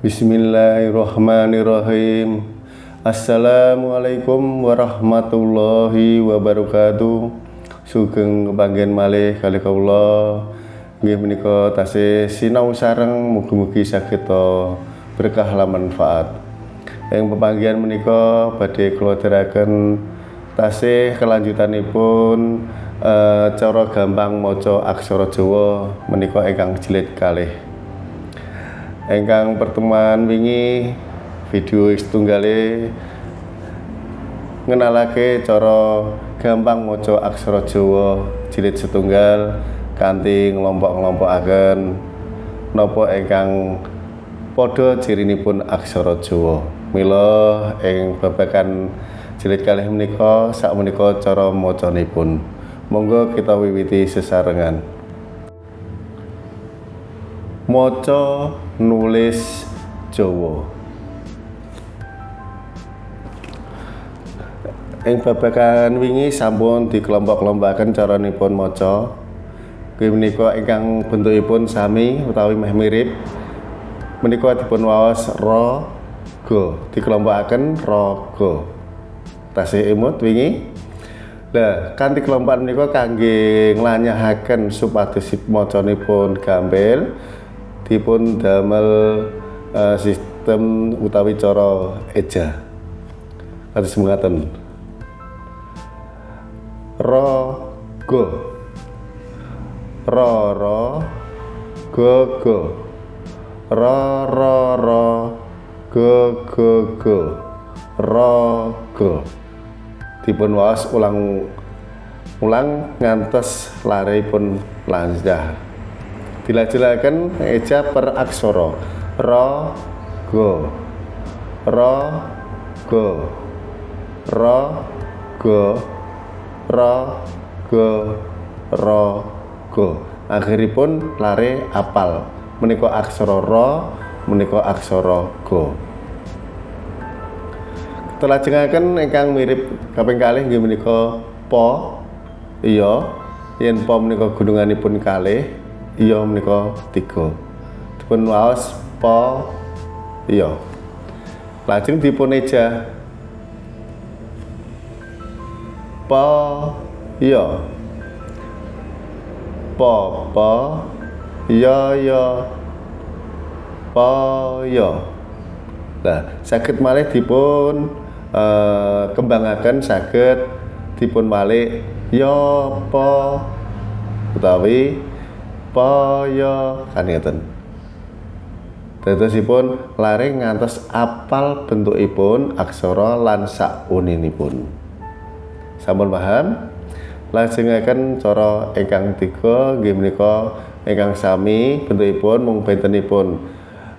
Bismillahirrahmanirrahim. Assalamualaikum warahmatullahi wabarakatuh. Sugeng kepanggih malih kali kaula nggih menika tasih sinau sareng mugi-mugi saged berkah lan manfaat. Ing pepanggihan menika badhe kula aturaken tasih kelanjutanipun uh, cara gampang maca aksara Jawa menika ingkang jilid kalih Engkang pertemuan wingi video setunggale ngenalake cara gampang maca aksara Jawa jilid setunggal kanthi nglompok-nglompokaken napa ingkang padha cirinipun aksara Jawa. Mila ing babagan jilid kalih menika sak menika cara macanipun. Monggo kita wiwiti sesarengan. maca nulis Jawa. Ing babagan wingi sampun dikelompok-kelompokaken caranipun maca. Kuwi menika ingkang bentukipun sami utawi meh mirip. Menika dipun waos ra ga dikelompokaken ra ga tasih imut wingi. Lah, kanthi kelompokan menika kangge nglanyahaken supados macanipun gampil dipun damel uh, sistem utawi cara eja. Kados mengaten ro go. Ro ro go go. Ro ro ro go go go. Ro go. Dipun waos ulang ulang ngantos lare pun lanjah dilajelaken eja per aksara. Ra go. Ra go. Ra go. Ra go. Ra go. Akhiripun lare apal. Menika aksara ra menika aksara go. Telajengaken ingkang mirip kaping kalih nggih menika po. Iya yen po menika gununganipun kalih iya menika tiga. Dipun waos po iya. Lajeng dipun eja. Po iya. Po po iya iya. Po iya. Nah sakit malih dipun uh, kembangaken saged dipun malih ya po utawi paya kan ngeten Dadosipun lare ngantos apal bentukipun aksara lan sakuninipun. Sampun paham? Lajengaken cara ingkang tiga nggih menika ingkang sami bentukipun mung bentenipun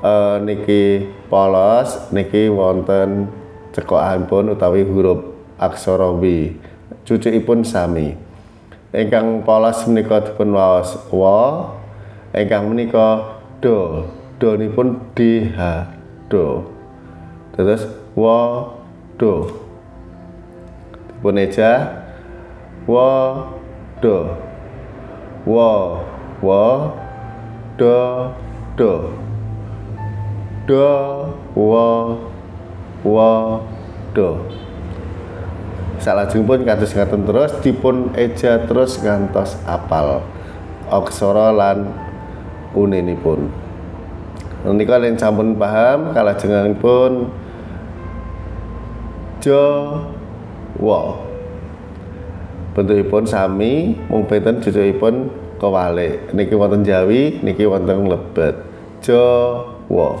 e, niki polos niki wonten cekokanipun utawi huruf aksara W. Cucukipun sami. Ingkang polos menika dipun waos wa ingkang menika do pun d h do. Terus wa do. Dipun eja wa do. Wa wa do do. Do wa wa do salajengipun kados ngaten terus dipun eja terus ngantos apal. Aksara lan uninipun. Menika yen sampun paham kalajengipun jo wa bentukipun sami mung benten jujukipun kewalik. Niki wonten Jawi niki wonten lebet jo wa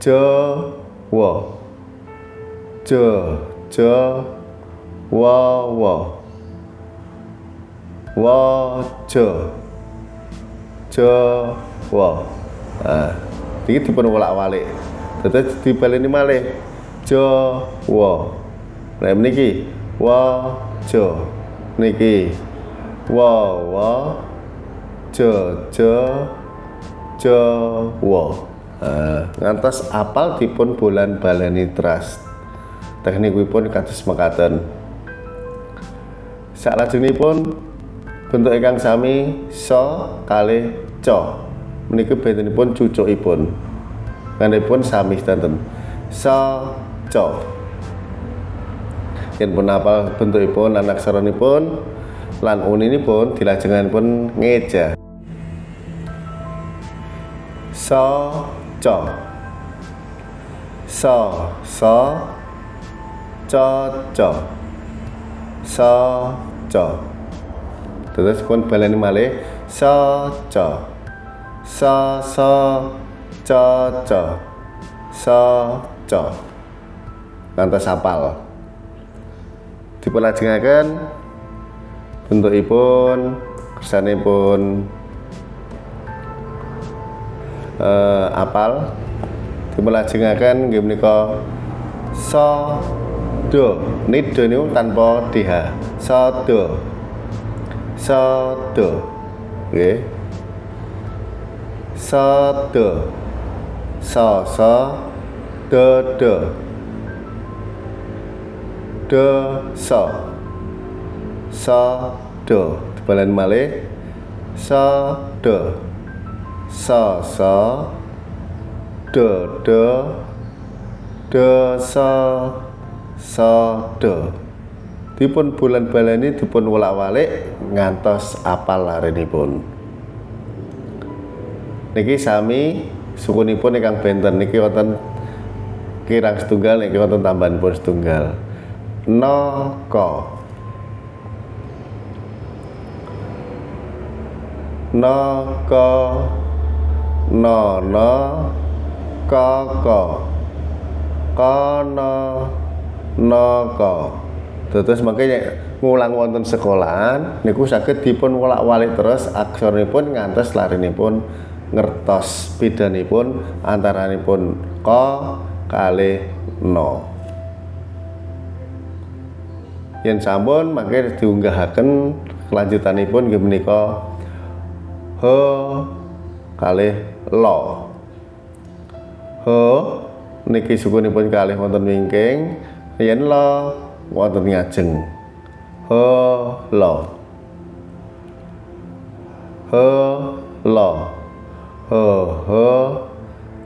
jo wa je je wa wa. Wa je je wa. Nah iki dipun wolak-walik. Dadi dibaleni malih. Je wa. Nah niki wa je niki wa wa. Je je je wa. Nah, ngantos apal dipun bulan baleni trust teknikipun kados mekaten. Salajengipun bentuk ingkang sami so kalih co menika bentenipun cucukipun. Pun sami sedanten sa co yen pun apal bentukipun lan aksaranipun lan uninipun pun ngeja. Sa co sa sa co co sa co terus pun baleni malih sa co sa sa co co sa co ngantos apal dipun bentukipun kersanipun. Uh, apal? Dipun nggih menika so do nido niku tanpa dh so do so do nggih so do so. Do do do so so do balen malih. So do so so. Do do do so so do dipun bulan baleni dipun wolak-walik ngantos apal larenipun. Niki sami sukunipun ingkang benten. Niki wonten kirang setunggal niki wonten tambahan pun setunggal. No ko no ko no ko terus makanya ngulang wonten sekolahan niku sakit dipun wolak-walik terus aksoripun ngantos larinipun ngertos bidanipun antaranipun ko kali no yen sampun mangke diunggahaken kelanjutanipun nggih menika he kalih lo he niki sukunipun kalih wonten wingking yen lo wonten ngajeng he lo. He lo. He he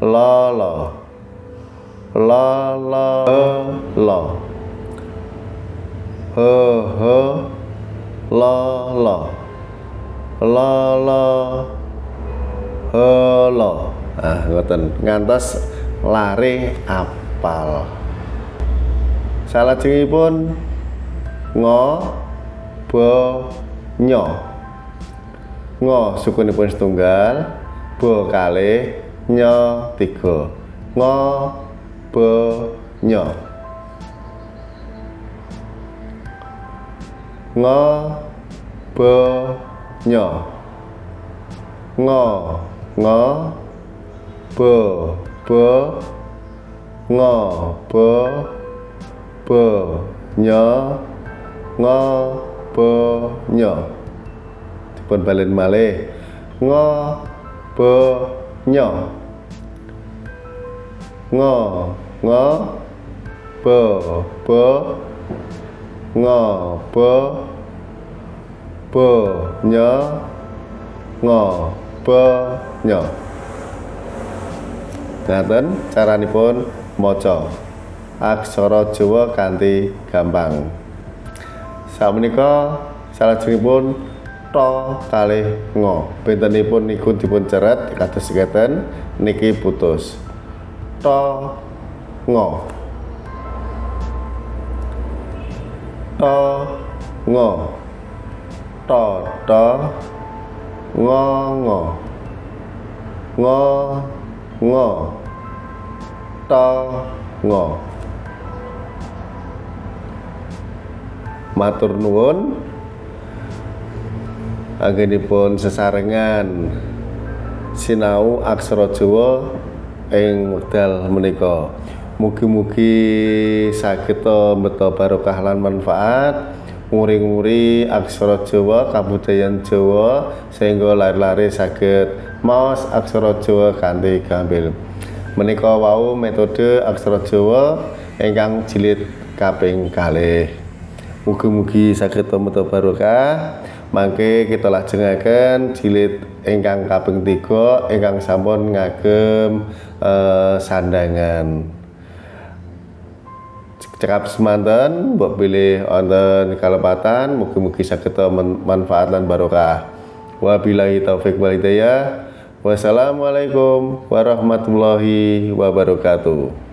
lo lo. Lo lo lo. He he la la la la he la ah ngoten. Ngantos lare apal salajengipun ngo bo nyo. Ngo sukunipun setunggal bo kali nyo tiga. Ngo bo nyo. Ngo be nyo. Ngo ngo be be ngo be be nyo ngo be nyo dipun balen malih. Ngo be nyo ngo ngo be be ngo be be nya? Ngo be nya? Ngaten caranipun maca aksara Jawa kanthi gampang. Sakmenika salajengipun to kalih ngo. Bentenipun niku dipun ceret kados ngeten niki putus. To ngo. To ngo. To to ngo ngo. Ngo ngo. To ngo matur nuwun anggenipun sesarengan sinau aksara Jawa ing wekdal menika Mugi-mugi saged mbeta barokah lan manfaat nguri-nguri aksara Jawa kabudayan Jawa sehingga lari-lari saged maos aksara Jawa kanthi gampil. Menika wau metode aksara Jawa ingkang jilid kaping kalih. Mugi-mugi saged mbeta barokah. mangke kita lajengaken jilid ingkang kaping 3 ingkang sampun ngagem eh, sandangan. Cekap semanten mbok pilih wonten kalepatan mugi-mugi saged manfaat lan barokah. Wabillahi taufik walhidayah wassalamualaikum warahmatullahi wabarakatuh